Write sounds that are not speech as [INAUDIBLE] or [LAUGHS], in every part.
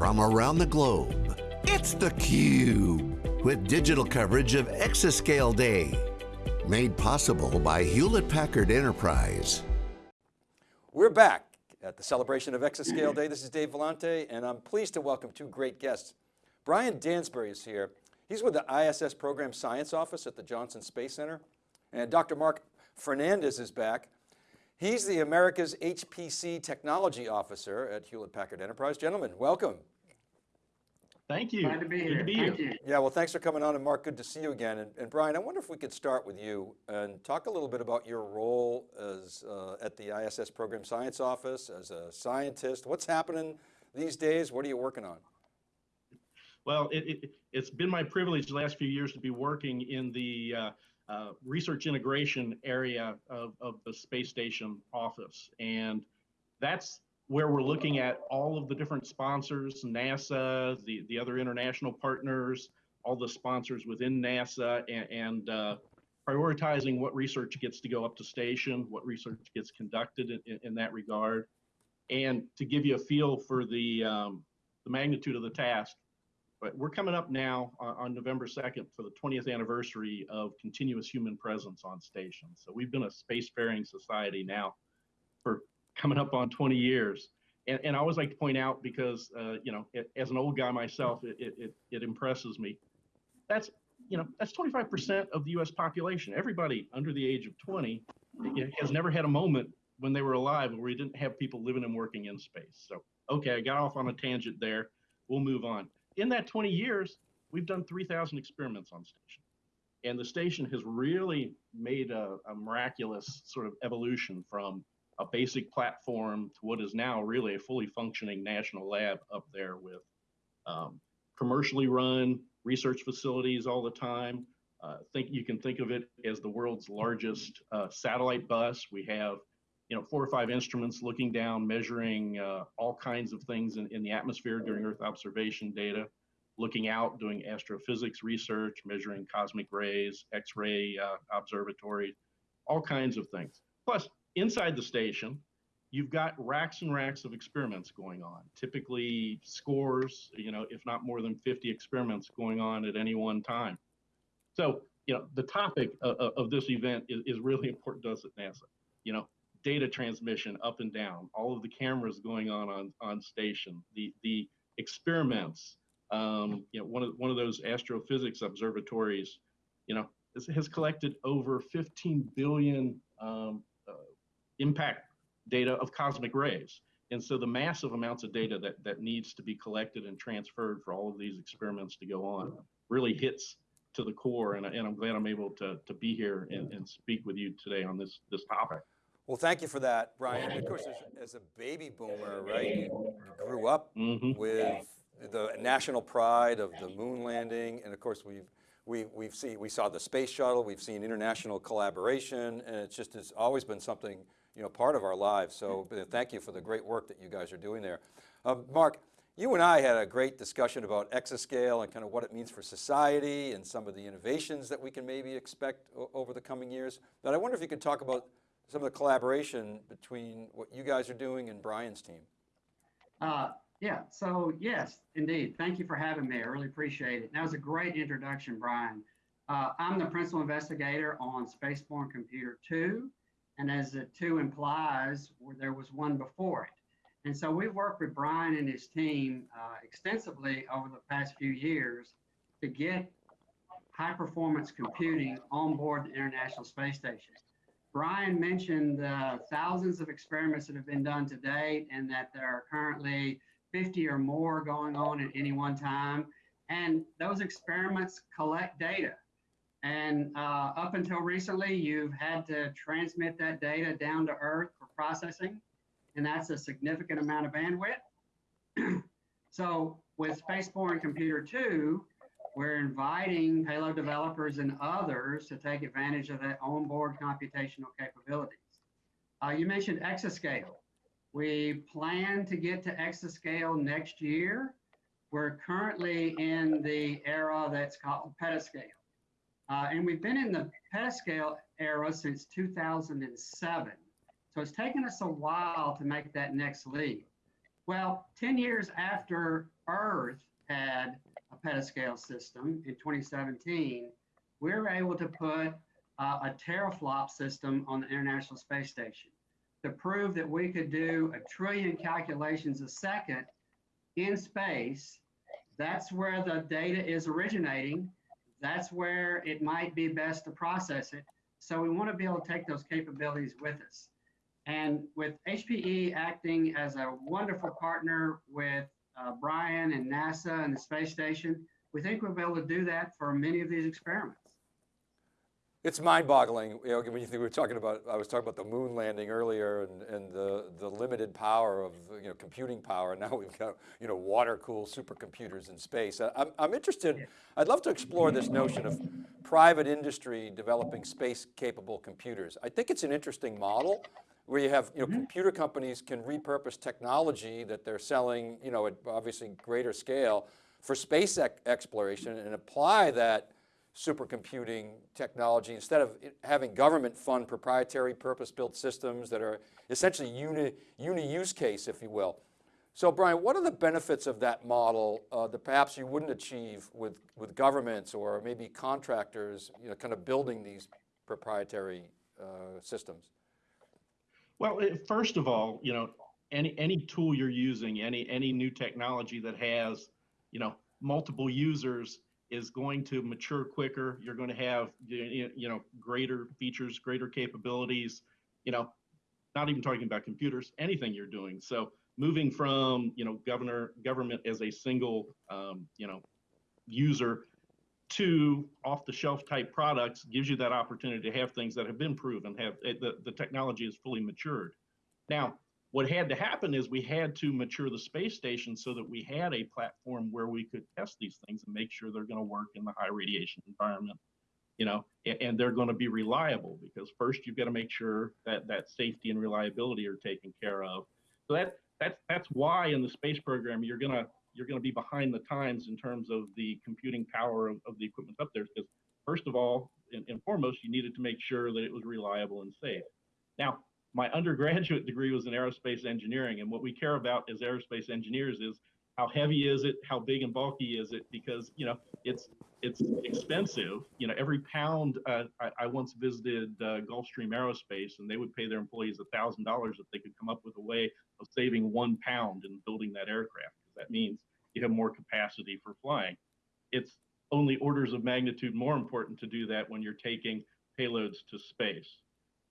from around the globe. It's theCUBE, with digital coverage of Exascale Day. Made possible by Hewlett-Packard Enterprise. We're back at the celebration of Exascale Day. This is Dave Vellante, and I'm pleased to welcome two great guests. Brian Dansberry is here. He's with the ISS Program Science Office at the Johnson Space Center. And Dr. Mark Fernandez is back. He's the America's HPC Technology Officer at Hewlett Packard Enterprise. Gentlemen, welcome. Thank you. Glad to be Good here. to be Thank here. you. Yeah, well, thanks for coming on, and Mark, good to see you again. And, and Brian, I wonder if we could start with you and talk a little bit about your role as uh, at the ISS Program Science Office as a scientist. What's happening these days? What are you working on? Well, it, it, it's been my privilege the last few years to be working in the uh, uh, research integration area of, of the space station office. And that's where we're looking at all of the different sponsors, NASA, the, the other international partners, all the sponsors within NASA, and, and uh, prioritizing what research gets to go up to station, what research gets conducted in, in, in that regard. And to give you a feel for the, um, the magnitude of the task, but we're coming up now on, on November 2nd for the 20th anniversary of continuous human presence on station. So we've been a spacefaring society now for coming up on 20 years. And, and I always like to point out because, uh, you know, it, as an old guy myself, it, it, it, it impresses me. That's, you know, that's 25% of the US population. Everybody under the age of 20 has never had a moment when they were alive where we didn't have people living and working in space. So, okay, I got off on a tangent there. We'll move on. In that 20 years, we've done 3,000 experiments on station. And the station has really made a, a miraculous sort of evolution from a basic platform to what is now really a fully functioning national lab up there with um, commercially run research facilities all the time. Uh, think you can think of it as the world's largest uh, satellite bus. We have, you know, four or five instruments looking down, measuring uh, all kinds of things in, in the atmosphere during Earth observation data, looking out, doing astrophysics research, measuring cosmic rays, X-ray uh, observatory, all kinds of things. Plus, inside the station, you've got racks and racks of experiments going on, typically scores, you know, if not more than 50 experiments going on at any one time. So, you know, the topic of, of this event is, is really important to us at NASA. You know, data transmission up and down, all of the cameras going on on, on station, the, the experiments, um, you know, one of, one of those astrophysics observatories, you know, has, has collected over 15 billion um, uh, impact data of cosmic rays. And so the massive amounts of data that, that needs to be collected and transferred for all of these experiments to go on really hits to the core. And, and I'm glad I'm able to, to be here and, and speak with you today on this, this topic. Well, thank you for that, Brian. Of course, as, as a baby boomer, right, you, you grew up Mhm. with the national pride of the moon landing, and of course we've we we've seen we saw the space shuttle, we've seen international collaboration, and it's just has always been something you know part of our lives. So uh, thank you for the great work that you guys are doing there, uh, Mark. You and I had a great discussion about exascale and kind of what it means for society and some of the innovations that we can maybe expect over the coming years. But I wonder if you could talk about some of the collaboration between what you guys are doing and Brian's team. Uh, yeah, so yes, indeed. Thank you for having me. I really appreciate it. That was a great introduction, Brian. Uh, I'm the principal investigator on Spaceborne Computer 2, and as the 2 implies, there was one before it. And so we've worked with Brian and his team uh, extensively over the past few years to get high performance computing on board the International Space Station. Brian mentioned the thousands of experiments that have been done to date and that there are currently 50 or more going on at any one time. And those experiments collect data. And uh, up until recently, you've had to transmit that data down to Earth for processing, and that's a significant amount of bandwidth. [CLEARS THROAT] so with Spaceborne Computer 2, we're inviting payload developers and others to take advantage of that onboard computational capabilities. Uh, you mentioned exascale. We plan to get to exascale next year. We're currently in the era that's called petascale. Uh, and we've been in the petascale era since 2007. So it's taken us a while to make that next leap. Well, 10 years after Earth had petascale system in 2017, we were able to put uh, a teraflop system on the International Space Station to prove that we could do a trillion calculations a second in space. That's where the data is originating. That's where it might be best to process it. So we want to be able to take those capabilities with us. And with HPE acting as a wonderful partner with uh, Brian and NASA and the space station, we think we'll be able to do that for many of these experiments. It's mind-boggling, you know, when you think we were talking about, I was talking about the moon landing earlier and, and the, the limited power of, you know, computing power. [LAUGHS] Now we've got, you know, water-cooled supercomputers in space. I- I'm, I'm interested, I'd love to explore this notion of private industry developing space-capable computers. I think it's an interesting model where you have, you know, computer companies can repurpose technology that they're selling, you know, at obviously greater scale for space exploration and apply that supercomputing technology instead of having government fund proprietary purpose-built systems that are essentially uni, uni-use case, if you will. So Brian, what are the benefits of that model uh, that perhaps you wouldn't achieve with, with governments or maybe contractors, you know, kind of building these proprietary uh, systems? Well, first of all, you know, any any tool you're using, any any new technology that has, you know, multiple users is going to mature quicker. You're going to have you you know greater features, greater capabilities. You know, not even talking about computers, anything you're doing. So moving from you know governor government as a single um, you know user to off-the-shelf type products gives you that opportunity to have things that have been proven, have eh, the, the technology is fully matured. Now, what had to happen is we had to mature the space station so that we had a platform where we could test these things and make sure they're going to work in the high radiation environment, you know, and, and they're going to be reliable because first you've got to make sure that that safety and reliability are taken care of. So that that's that's why in the space program you're gonna you're going to be behind the times in terms of the computing power of, of the equipment up there. Because first of all, and, and foremost, you needed to make sure that it was reliable and safe. Now, my undergraduate [LAUGHS] degree was in aerospace engineering, and what we care about as aerospace engineers is how heavy is it, how big and bulky is it, because you know it's it's expensive. You know, every pound. Uh, I, I once visited uh, Gulfstream Aerospace, and they would pay their employees thousand dollars if they could come up with a way of saving one pound in building that aircraft. That means you have more capacity for flying. It's only orders of magnitude more important to do that when you're taking payloads to space.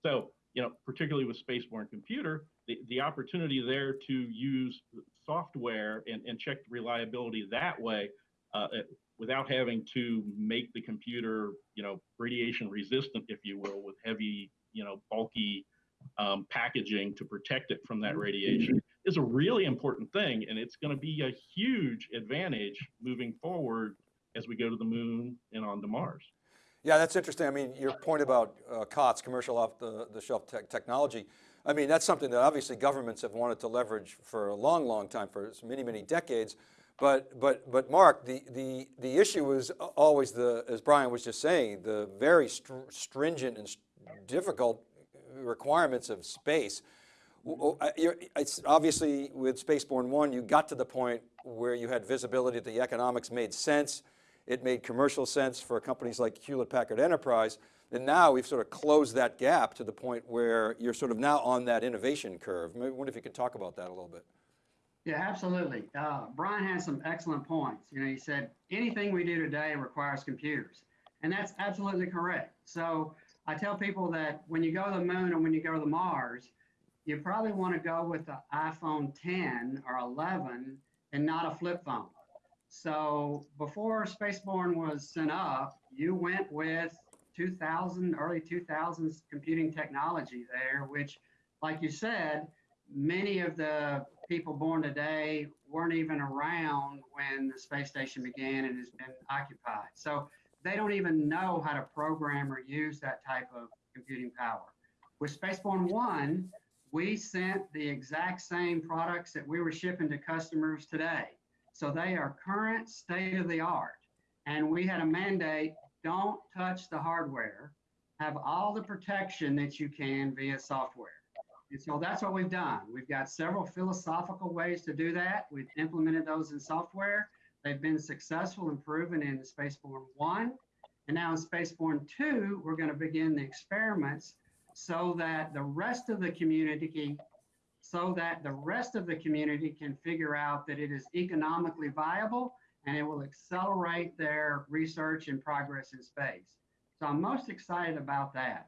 So, you know, particularly with spaceborne computer, the, the opportunity there to use software and, and check reliability that way uh, without having to make the computer, you know, radiation resistant, if you will, with heavy, you know, bulky um, packaging to protect it from that radiation is a really important thing. And it's going to be a huge advantage moving forward as we go to the moon and on to Mars. Yeah, that's interesting. I mean, your point about uh, COTS, commercial off the, the shelf te technology, I mean, that's something that obviously governments have wanted to leverage for a long, long time, for many, many decades. But, but, but Mark, the, the, the issue is always the, as Brian was just saying, the very str stringent and st difficult requirements of space. You're, it's obviously with Spaceborne One, you got to the point where you had visibility that the economics made sense. It made commercial sense for companies like Hewlett Packard Enterprise. And now we've sort of closed that gap to the point where you're sort of now on that innovation curve. I wonder if you could talk about that a little bit. Yeah, absolutely. Uh, Brian has some excellent points. You know, he said anything we do today requires computers, and that's absolutely correct. So I tell people that when you go to the moon and when you go to the Mars, you probably want to go with the iPhone 10 or 11 and not a flip phone. So before Spaceborne was sent up, you went with 2000, early 2000s computing technology there, which, like you said, many of the people born today weren't even around when the space station began and has been occupied. So they don't even know how to program or use that type of computing power. With Spaceborne 1, we sent the exact same products that we were shipping to customers today. So they are current state of the art. And we had a mandate, don't touch the hardware, have all the protection that you can via software. And so that's what we've done. We've got several philosophical ways to do that. We've implemented those in software. They've been successful and proven in Spaceborne 1. And now in Spaceborne 2, we're going to begin the experiments so that the rest of the community so that the rest of the community can figure out that it is economically viable and it will accelerate their research and progress in space. So I'm most excited about that.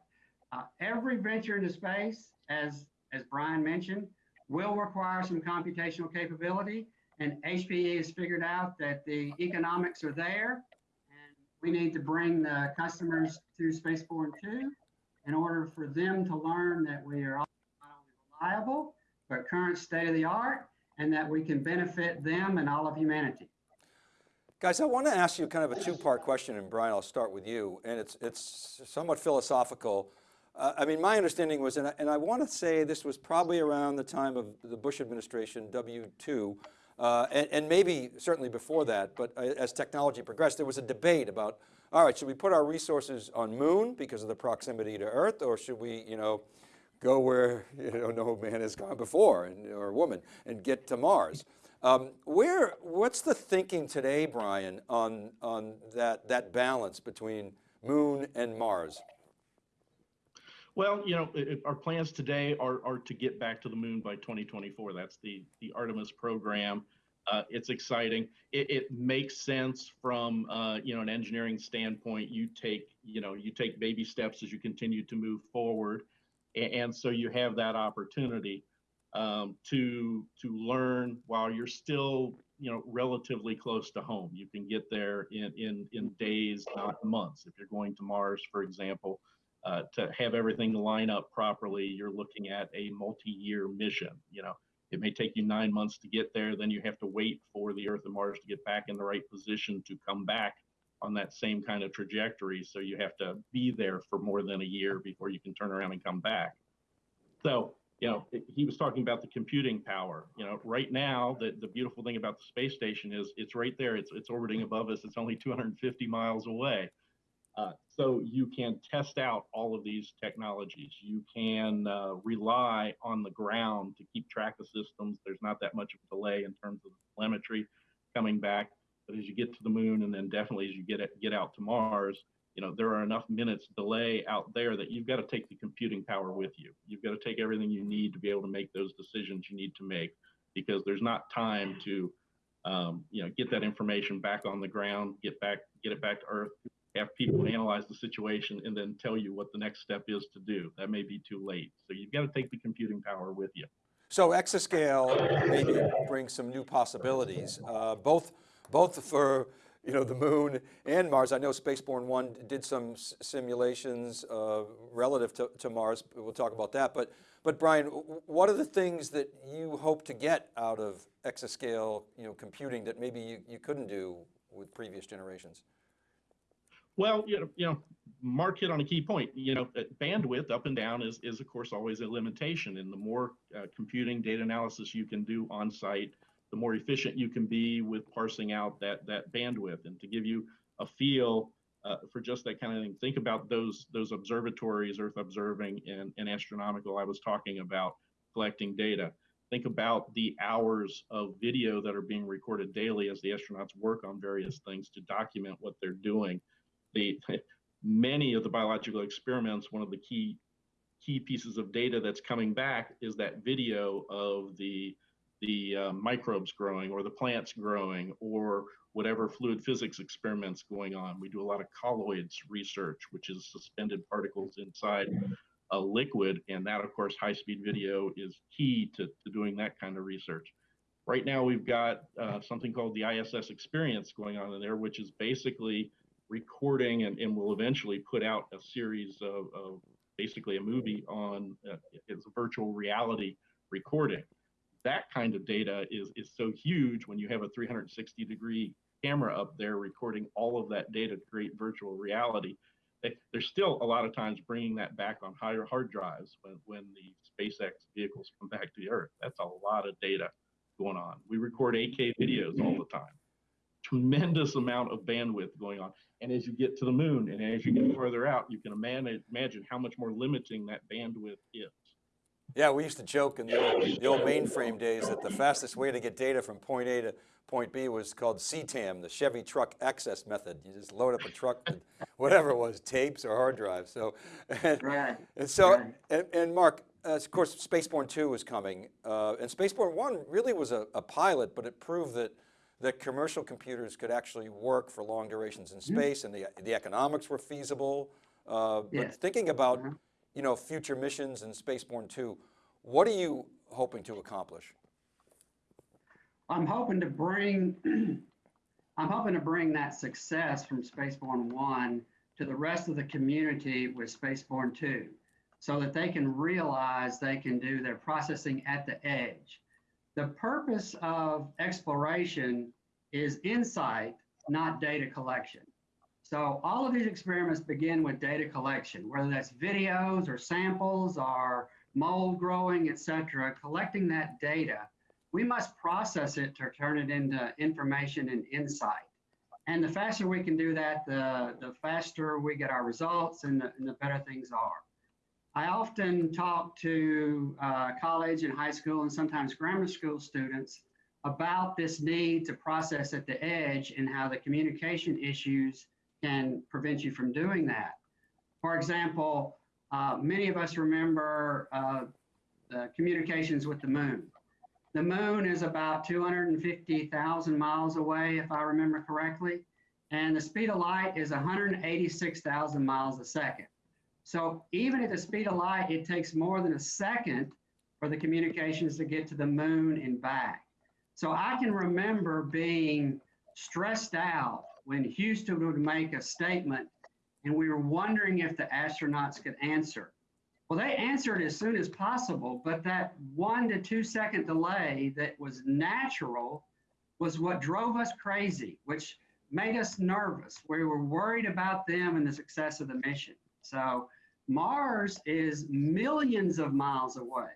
Uh, every venture into space, as, as Brian mentioned, will require some computational capability. And HPE has figured out that the economics are there. And we need to bring the customers to Spaceborne 2 in order for them to learn that we are not only reliable, but current state of the art, and that we can benefit them and all of humanity. Guys, I want to ask you kind of a two-part question, and Brian, I'll start with you. And it's, it's somewhat philosophical. Uh, I mean, my understanding was, and I, and I want to say this was probably around the time of the Bush administration, W2, uh, and, and, maybe certainly before that, but uh, as technology progressed, there was a debate about, all right, should we put our resources on moon because of the proximity to Earth, or should we, you know, go where you know, no man has gone before, and, or woman, and get to Mars? Um, where, what's the thinking today, Brian, on, on that, that balance between moon and Mars? Well, you know, it, our plans today are, are to get back to the moon by 2024. That's the, the Artemis program. Uh, it's exciting. It, it, makes sense from, uh, you know, an engineering standpoint. You take, you know, you take baby steps as you continue to move forward. And, and so you have that opportunity um, to to learn while you're still you know relatively close to home. You can get there in in in days, not months. If you're going to Mars, for example, uh, to have everything line up properly, you're looking at a multi-year mission. You know, it may take you nine months to get there. Then you have to wait for the Earth and Mars to get back in the right position to come back on that same kind of trajectory. So you have to be there for more than a year before you can turn around and come back. So you know, he was talking about the computing power. You know, right now, the, the beautiful thing about the space station is it's right there. It's, it's orbiting above us. It's only 250 miles away. Uh, so you can test out all of these technologies. You can uh, rely on the ground to keep track of systems. There's not that much of a delay in terms of telemetry coming back. But as you get to the moon, and then definitely as you get it, get out to Mars, you know, there are enough minutes delay out there that you've got to take the computing power with you. You've got to take everything you need to be able to make those decisions you need to make because there's not time to, um, you know, get that information back on the ground, get back, get it back to Earth, have people analyze the situation and then tell you what the next step is to do. That may be too late. So you've got to take the computing power with you. So exascale maybe brings some new possibilities, uh, both, both for you know, the moon and Mars. I know Spaceborne 1 did some simulations uh, relative to, to, Mars. We'll talk about that. But, but Brian, what are the things that you hope to get out of exascale you know, computing that maybe you, you couldn't do with previous generations? Well, you know, you know, Mark hit on a key point. You know, bandwidth up and down is, is of course always a limitation. And the more uh, computing data analysis you can do on site, the more efficient you can be with parsing out that that bandwidth. And to give you a feel uh, for just that kind of thing, think about those those observatories, Earth observing and, and astronomical. I was talking about collecting data. Think about the hours of video that are being recorded daily as the astronauts work on various things to document what they're doing. The [LAUGHS] many of the biological experiments, one of the key key pieces of data that's coming back is that video of the the uh, microbes growing or the plants growing or whatever fluid physics experiments going on. We do a lot of colloids research, which is suspended particles inside a liquid. And that, of course, high speed video is key to, to doing that kind of research. Right now, we've got uh, something called the ISS experience going on in there, which is basically recording and, and will eventually put out a series of, of basically a movie on uh, it's virtual reality recording that kind of data is is so huge when you have a 360 degree camera up there recording all of that data to create virtual reality. There's still a lot of times bringing that back on higher hard drives when, when the SpaceX vehicles come back to the Earth. That's a lot of data going on. We record 8K videos all the time. Tremendous amount of bandwidth going on. And as you get to the moon and as you get further out, you can imagine how much more limiting that bandwidth is. Yeah, we used to joke in the old, the old mainframe days that the fastest way to get data from point A to point B was called CTAM, the Chevy Truck Access Method. You just load up a truck with whatever it was, tapes or hard drives. So, and, Right. and so, Right. and, and Mark, uh, of course, Spaceborne 2 was coming. Uh, and Spaceborne 1 really was a, a pilot, but it proved that, that commercial computers could actually work for long durations in Mm-hmm. space and the, the economics were feasible. Uh, but Yes. thinking about, Uh-huh. you know, future missions in Spaceborne 2, what are you hoping to accomplish? I'm hoping to bring, [CLEARS THROAT] I'm hoping to bring that success from Spaceborne One to the rest of the community with Spaceborne Two, so that they can realize they can do their processing at the edge. The purpose of exploration is insight, not data collection. So all of these experiments begin with data collection, whether that's videos or samples or mold growing, et cetera, collecting that data we must process it to turn it into information and insight. And the faster we can do that, the, the faster we get our results and the, and the better things are. I often talk to uh, college and high school and sometimes grammar school students about this need to process at the edge and how the communication issues can prevent you from doing that. For example, uh, many of us remember uh, the communications with the moon. The moon is about 250,000 miles away, if I remember correctly, and the speed of light is 186,000 miles a second. So even at the speed of light, it takes more than a second for the communications to get to the moon and back. So I can remember being stressed out when Houston would make a statement and we were wondering if the astronauts could answer. Well, they answered as soon as possible, but that one to two second delay that was natural was what drove us crazy, which made us nervous. We were worried about them and the success of the mission. So Mars is millions of miles away.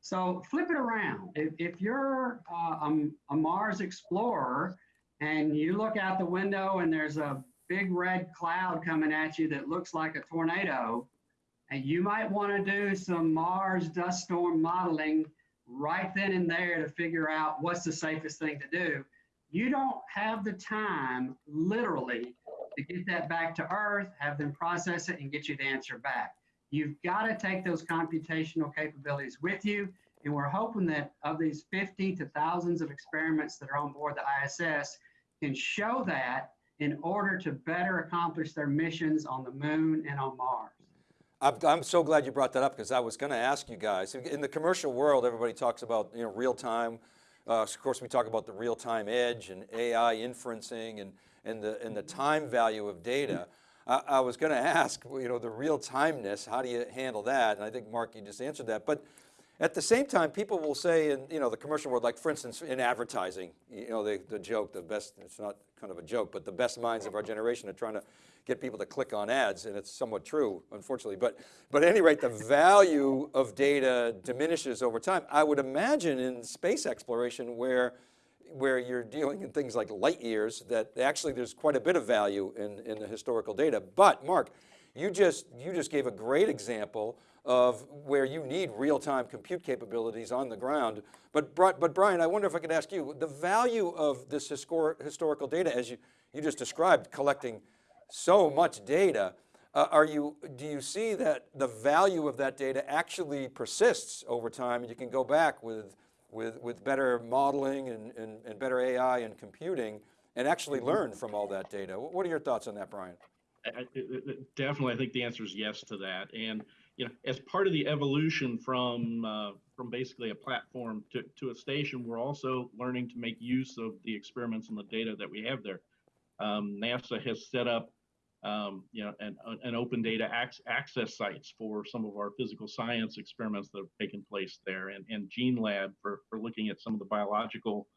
So flip it around. If, if you're uh, a, a Mars explorer and you look out the window and there's a big red cloud coming at you that looks like a tornado, and you might want to do some Mars dust storm modeling right then and there to figure out what's the safest thing to do. You don't have the time, literally, to get that back to Earth, have them process it, and get you the answer back. You've got to take those computational capabilities with you. And we're hoping that of these 50 to thousands of experiments that are on board the ISS can show that in order to better accomplish their missions on the moon and on Mars. I'm, so glad you brought that up because I was going to ask you guys. In the commercial world, everybody talks about you know real time. Uh, of course, we talk about the real time edge and AI inferencing and and the and the time value of data. I, I was going to ask, you know, the real timeness. How do you handle that? And I think Mark, you just answered that. But at the same time, people will say in you know the commercial world, like for instance in advertising, you know the, the joke, the best, it's not kind of a joke, but the best minds of our generation are trying to get people to click on ads, and it's somewhat true, unfortunately. But, but at any rate, the value of data diminishes over time. I would imagine in space exploration where, where you're dealing in things like light years, that actually there's quite a bit of value in, in the historical data. But Mark, you just, you just gave a great example of where you need real-time compute capabilities on the ground. But, but Brian, I wonder if I could ask you, the value of this historic, historical data, as you, you just described, collecting so much data, uh, are you, do you see that the value of that data actually persists over time and you can go back with, with, with better modeling and, and, and better AI and computing and actually learn from all that data? What are your thoughts on that, Brian? I, I- I- definitely, I think the answer is yes to that. And you know, as part of the evolution from uh, from basically a platform to, to a station, we're also learning to make use of the experiments and the data that we have there. Um, NASA has set up, um, you know, an, an open data ac- access sites for some of our physical science experiments that have taken place there, and, and GeneLab for, for looking at some of the biological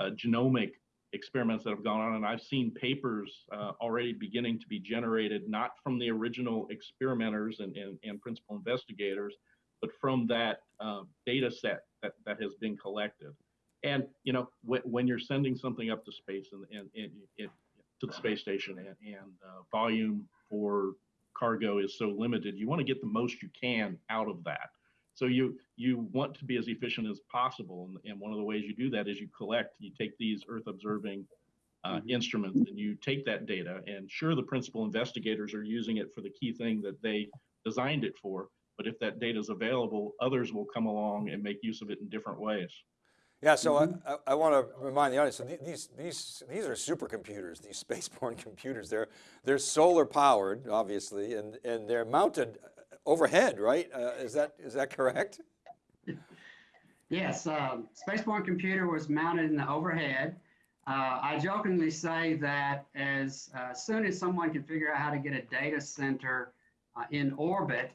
uh, genomic experiments that have gone on, and I've seen papers uh, already beginning to be generated, not from the original experimenters and, and, and principal investigators, but from that uh, data set that, that has been collected. And, you know, when, when you're sending something up to space and, and, and it, to the space station and, and uh, volume for cargo is so limited, you want to get the most you can out of that. So you you want to be as efficient as possible, and, and one of the ways you do that is you collect. You take these Earth observing uh, Mhm. instruments, and you take that data. And sure, the principal investigators are using it for the key thing that they designed it for. But if that data is available, others will come along and make use of it in different ways. Yeah, so I, I, I want to remind the audience, so the- these, these, these are supercomputers, these [LAUGHS] spaceborne computers. They're, they're solar powered, obviously, and, and they're mounted overhead, right? Uh, is that, is that correct? [LAUGHS] Yes, um, Spaceborne Computer was mounted in the overhead. Uh, I jokingly say that as uh, soon as someone can figure out how to get a data center uh, in orbit,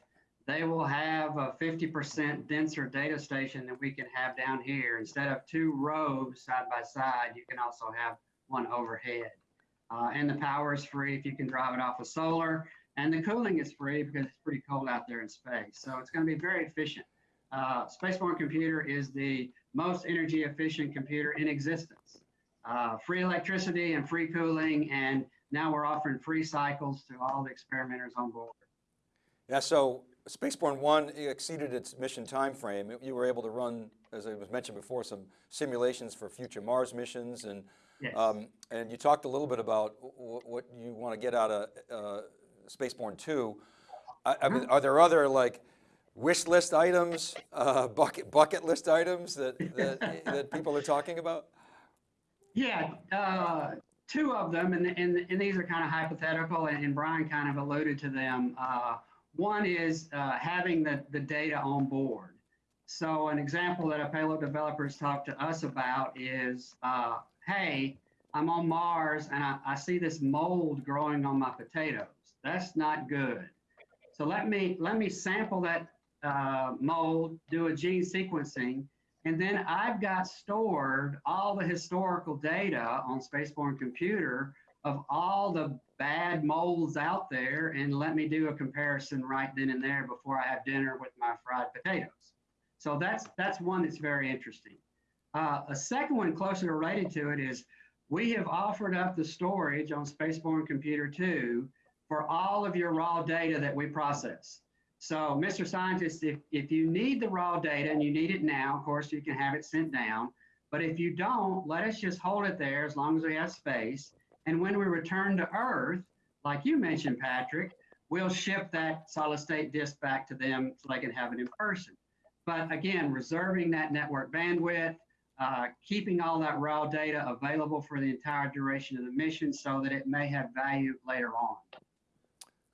they will have a 50% denser data station than we can have down here. Instead of two rows side by side, you can also have one overhead. Uh, and the power is free if you can drive it off of solar. And the cooling is free because it's pretty cold out there in space. So it's going to be very efficient. Uh, Spaceborne Computer is the most energy efficient computer in existence. Uh, free electricity and free cooling, and now we're offering free cycles to all the experimenters on board. Yeah, so Spaceborne One exceeded its mission timeframe. You were able to run, as I was mentioned before, some simulations for future Mars missions, and Yes. um, and you talked a little bit about w- what you want to get out of uh, Spaceborne Two. I, I mean, are there other like wish list items, uh, bucket bucket list items that that, [LAUGHS] that people are talking about? Yeah, uh, two of them, and, and, and these are kind of hypothetical, and, and Brian kind of alluded to them. Uh, one is uh, having the, the data on board. So an example that a payload developers talk to us about is, uh, hey, I'm on Mars and I, I see this mold growing on my potatoes. That's not good. So let me let me sample that uh, mold, do a gene sequencing, and then I've got stored all the historical data on Spaceborne Computer of all the bad molds out there and let me do a comparison right then and there before I have dinner with my fried potatoes. So that's that's one that's very interesting. Uh, a second one closely related to it is we have offered up the storage on Spaceborne Computer 2 for all of your raw data that we process. So, Mr. Scientist, if, if you need the raw data and you need it now, of course, you can have it sent down. But if you don't, let us just hold it there as long as we have space. And when we return to Earth, like you mentioned, Patrick, we'll ship that solid state disk back to them so they can have it in person. But again, reserving that network bandwidth, uh, keeping all that raw data available for the entire duration of the mission so that it may have value later on.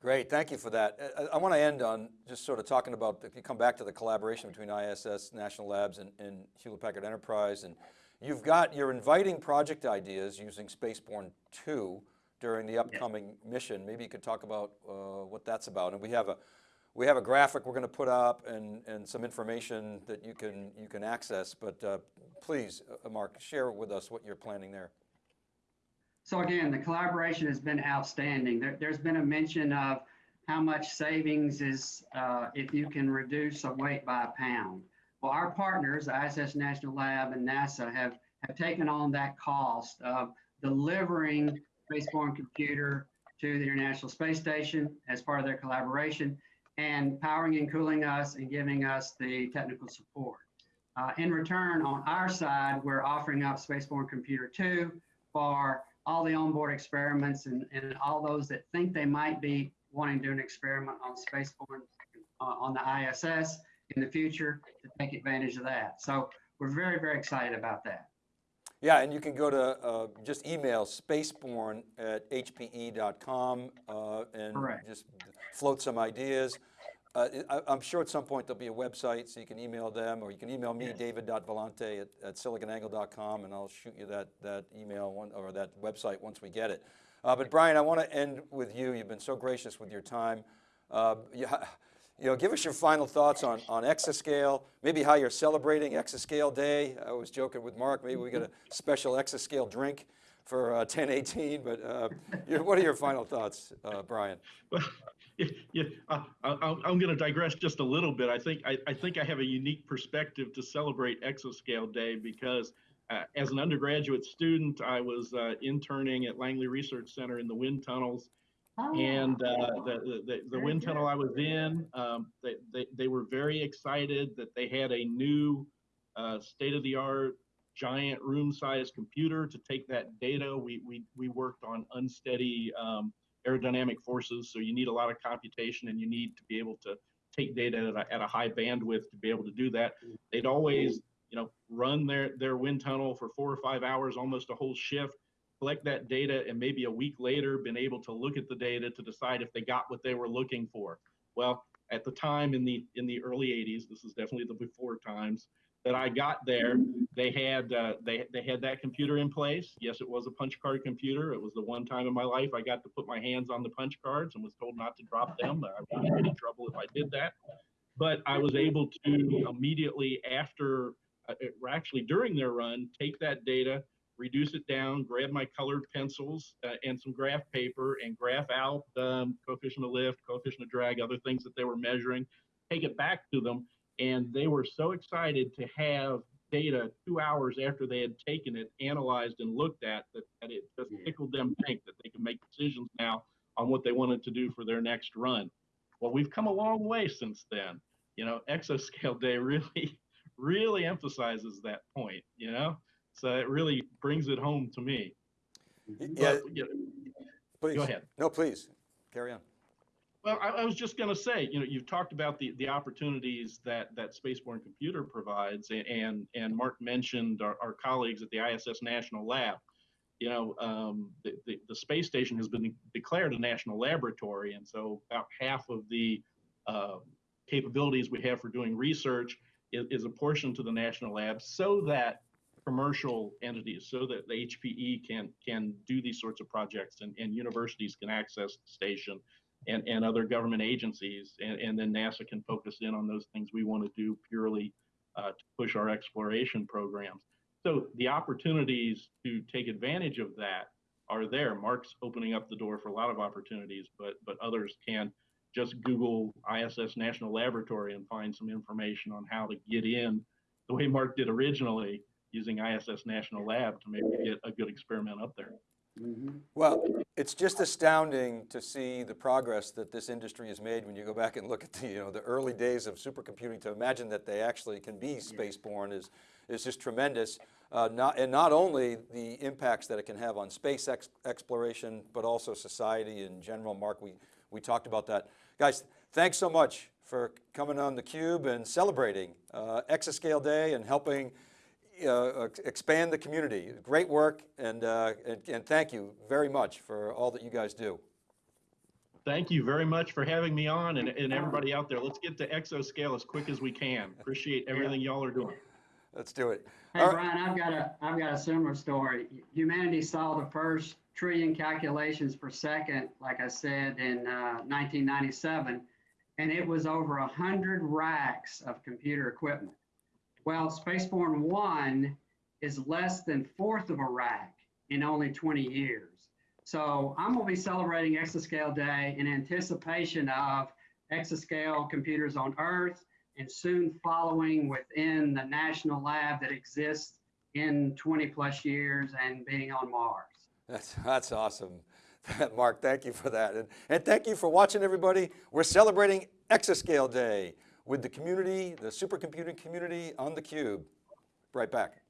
Great, thank you for that. I, I want to end on just sort of talking about, if you come back to the collaboration between ISS, National Labs, and, and Hewlett Packard Enterprise, and you've got, you're inviting project ideas using Spaceborne 2 during the upcoming mission. Maybe you could talk about uh, what that's about. And we have a, we have a graphic we're going to put up and, and some information that you can, you can access, but uh, please, uh, Mark, share with us what you're planning there. So again, the collaboration has been outstanding. There, has been a mention of how much savings is uh, if you can reduce a weight by a pound. Well, our partners, the ISS National Lab and NASA, have, have taken on that cost of delivering Spaceborne Computer to the International Space Station as part of their collaboration and powering and cooling us and giving us the technical support. Uh, in return, on our side, we're offering up Spaceborne Computer 2 for all the onboard experiments and, and all those that think they might be wanting to do an experiment on Spaceborne uh, on the ISS in the future to take advantage of that. So we're very, very excited about that. Yeah, and you can go to, uh, just email spaceborne at hpe.com uh, and Correct. just float some ideas. Uh, I, I'm sure at some point there'll be a website so you can email them or you can email me, Yes. david.vellante at, at siliconangle.com and I'll shoot you that, that email one, or that website once we get it. Uh, but Brian, I want to end with you. You've been so gracious with your time. Uh, you, you know, give us your final thoughts on, on Exascale, maybe how you're celebrating Exascale Day. I was joking with Mark, maybe we get a special Exascale drink for uh, 1018, but uh, what are your final thoughts, uh, Brian? Well, [LAUGHS] yeah, yeah I, I'm going to digress just a little bit. I think I, I think I have a unique perspective to celebrate Exascale Day because uh, as an undergraduate student, I was uh, interning at Langley Research Center in the wind tunnels, And uh, the, the, the wind good. tunnel I was in, um, they, they, they were very excited that they had a new uh, state-of-the-art giant room-sized computer to take that data. We, we, we worked on unsteady um, aerodynamic forces, so you need a lot of computation and you need to be able to take data at a, at a high bandwidth to be able to do that. They'd always, you know, run their, their wind tunnel for four or five hours, almost a whole shift, collect that data, and maybe a week later been able to look at the data to decide if they got what they were looking for. Well, at the time in the in the early 80s, this is definitely the before times that I got there, they had uh, they they had that computer in place. Yes, it was a punch card computer. It was the one time in my life I got to put my hands on the punch cards and was told not to drop them. I would get in trouble if I did that. But I was able to immediately after, uh, uh, actually during their run, take that data, reduce it down, grab my colored pencils uh, and some graph paper and graph out um, coefficient of lift, coefficient of drag, other things that they were measuring, take it back to them. And they were so excited to have data two hours after they had taken it, analyzed and looked at that, that it just tickled them pink that they could make decisions now on what they wanted to do for their next run. Well, we've come a long way since then. You know, [LAUGHS] Exascale Day really, really emphasizes that point, you know? So it really brings it home to me. Yeah, But, know, please. go ahead. No, please, carry on. Well, I, I was just going to say, you know, you've talked about the, the opportunities that, that Spaceborne Computer provides, a- and and Mark mentioned our, our colleagues at the ISS National Lab. You know, um, the, the, the space station has been declared a national laboratory, and so about half of the uh, capabilities we have for doing research is, is apportioned to the national lab so that commercial entities, so that the HPE can can do these sorts of projects, and, and universities can access the station and, and other government agencies, and, and then NASA can focus in on those things we want to do purely uh, to push our exploration programs. So the opportunities to take advantage of that are there. Mark's opening up the door for a lot of opportunities, but but others can just Google ISS National Laboratory and find some information on how to get in the way Mark did originally using ISS National Lab to maybe get a good experiment up there. Mhm. Well, it's just astounding to see the progress that this industry has made when you go back and look at the, you know, the early days of supercomputing to imagine that they actually can be spaceborne is, is just tremendous. Uh, not, and not only the impacts that it can have on space ex exploration, but also society in general. Mark, we, we talked about that. Guys, thanks so much for coming on theCUBE and celebrating uh, Exascale Day and helping uh, expand the community. Great work, and, uh, and, and thank you very much for all that you guys do. Thank you very much for having me on and, and everybody out there. Let's get to exascale as quick as we can. Appreciate everything y'all are doing. Let's do it. Hey, All right. Brian, I've got a, I've got a similar story. Humanity saw the first trillion calculations per second, like I said, in uh, 1997, and it was over 100 racks of computer equipment. Well, Spaceborne 1 is less than fourth of a rack in only 20 years. So I'm going to be celebrating Exascale Day in anticipation of exascale computers on Earth and soon following within the national lab that exists in 20 plus years and being on Mars. That's, that's awesome. [LAUGHS] Mark, thank you for that. And, and thank you for watching everybody. We're celebrating Exascale Day with the community, the supercomputing community on theCUBE. Right back.